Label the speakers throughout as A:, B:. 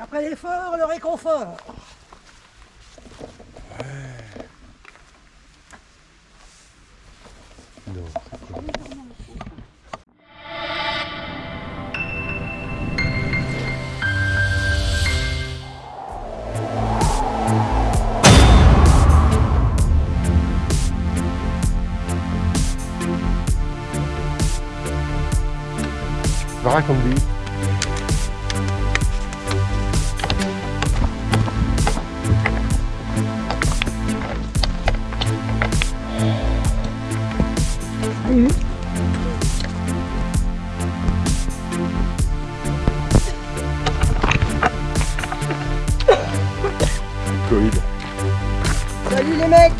A: Après l'effort, le réconfort.
B: Covid.
A: Salut les mecs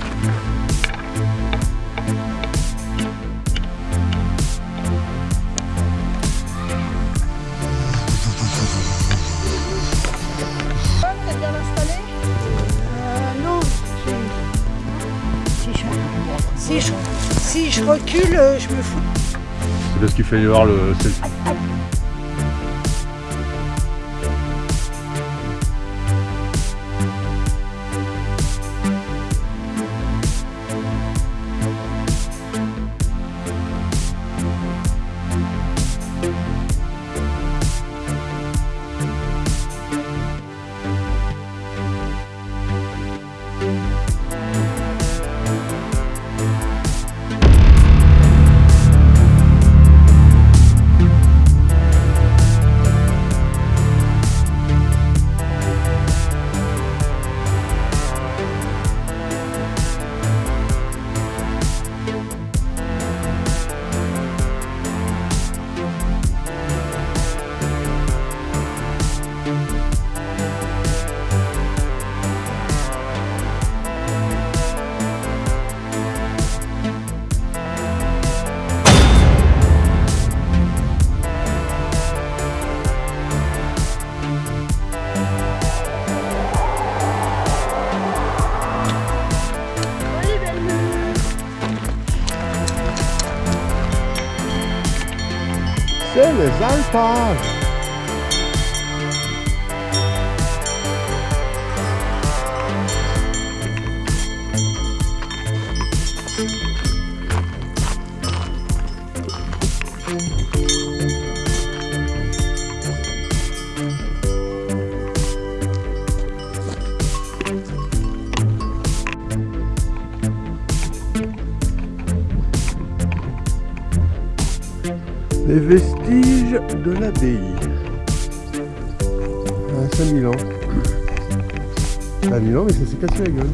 A: Vous êtes bien installé? Non. Si je... Si je... Recule, euh, je me fous.
B: C'est parce qu'il fallait voir le selfie. C'est les Les vestiges de l'abbaye. À Saint-Milan. À Milan, mais ça s'est cassé la gueule.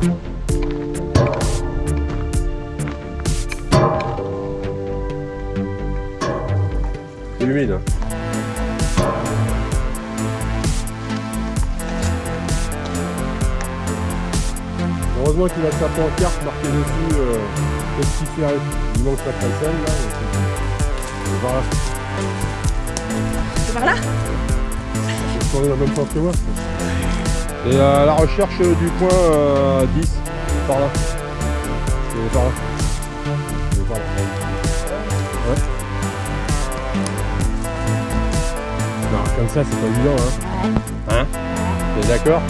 B: C'est humide. Heureusement qu'il a sa pancarte marquée dessus euh, pestiféré. Il manque sa crécelle là. et c'est- Voilà.
A: C'est par là?
B: Je tourner dans le même sens que moi. Et à la recherche du point euh, 10, par là. C'est par là. Ça, c'est pas évident, hein. Hein? T'es d'accord?